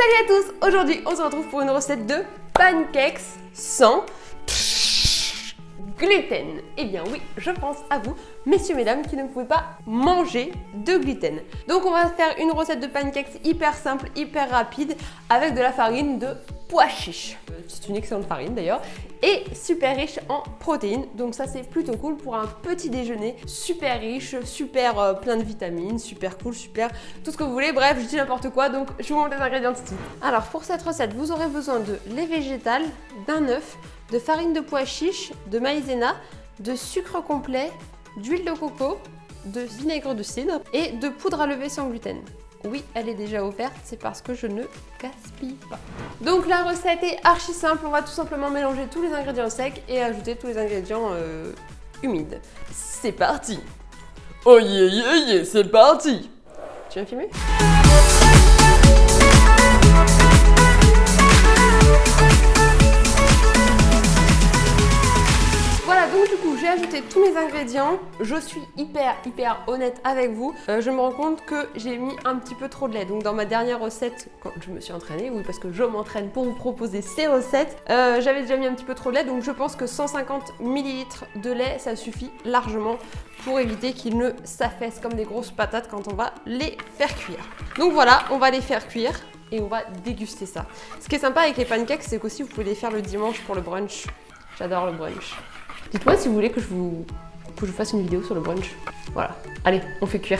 Salut à tous Aujourd'hui, on se retrouve pour une recette de pancakes sans gluten. Eh bien oui, je pense à vous, messieurs, mesdames, qui ne pouvez pas manger de gluten. Donc on va faire une recette de pancakes hyper simple, hyper rapide, avec de la farine de pois chiche. C'est une excellente farine d'ailleurs. Et super riche en protéines. Donc ça c'est plutôt cool pour un petit déjeuner super riche, super euh, plein de vitamines, super cool, super tout ce que vous voulez. Bref, je dis n'importe quoi, donc je vous montre les ingrédients suite. Alors pour cette recette, vous aurez besoin de lait végétal, d'un œuf, de farine de pois chiche, de maïzena, de sucre complet, d'huile de coco, de vinaigre de cidre et de poudre à lever sans gluten. Oui, elle est déjà offerte, c'est parce que je ne gaspille pas. Donc la recette est archi simple, on va tout simplement mélanger tous les ingrédients secs et ajouter tous les ingrédients euh, humides. C'est parti Oh yeah yeah yeah, c'est parti Tu viens filmer? Tous mes ingrédients. Je suis hyper, hyper honnête avec vous. Euh, je me rends compte que j'ai mis un petit peu trop de lait. Donc dans ma dernière recette, quand je me suis entraînée, oui parce que je m'entraîne pour vous proposer ces recettes, euh, j'avais déjà mis un petit peu trop de lait. Donc je pense que 150 ml de lait, ça suffit largement pour éviter qu'ils ne s'affaissent comme des grosses patates quand on va les faire cuire. Donc voilà, on va les faire cuire et on va déguster ça. Ce qui est sympa avec les pancakes, c'est qu'aussi vous pouvez les faire le dimanche pour le brunch. J'adore le brunch. Dites-moi si vous voulez que je vous, que je fasse une vidéo sur le brunch. Voilà. Allez, on fait cuire.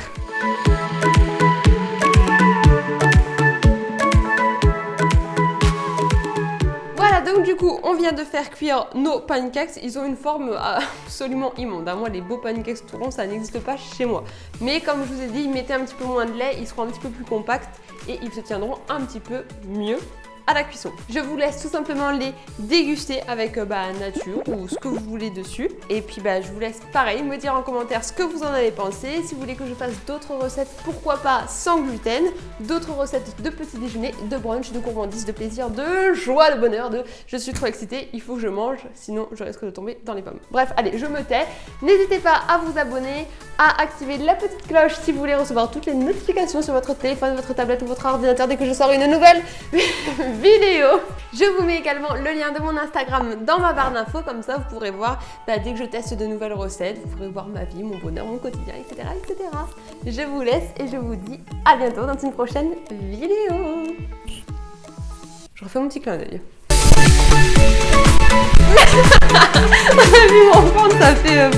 Voilà, donc du coup, on vient de faire cuire nos pancakes. Ils ont une forme absolument immonde. Moi, les beaux pancakes tout ça n'existe pas chez moi. Mais comme je vous ai dit, mettez un petit peu moins de lait, ils seront un petit peu plus compacts et ils se tiendront un petit peu mieux la cuisson. Je vous laisse tout simplement les déguster avec euh, bah, nature ou ce que vous voulez dessus. Et puis bah, je vous laisse pareil me dire en commentaire ce que vous en avez pensé. Si vous voulez que je fasse d'autres recettes, pourquoi pas sans gluten, d'autres recettes de petit déjeuner, de brunch, de gourmandise, de plaisir, de joie, de bonheur, de je suis trop excitée, il faut que je mange, sinon je risque de tomber dans les pommes. Bref, allez, je me tais. N'hésitez pas à vous abonner, à activer la petite cloche si vous voulez recevoir toutes les notifications sur votre téléphone, votre tablette ou votre ordinateur dès que je sors une nouvelle vidéo. Je vous mets également le lien de mon Instagram dans ma barre d'infos, comme ça vous pourrez voir bah, dès que je teste de nouvelles recettes, vous pourrez voir ma vie, mon bonheur, mon quotidien, etc. etc. Je vous laisse et je vous dis à bientôt dans une prochaine vidéo. Je refais mon petit clin d'œil. On a vu mon ça fait... Euh,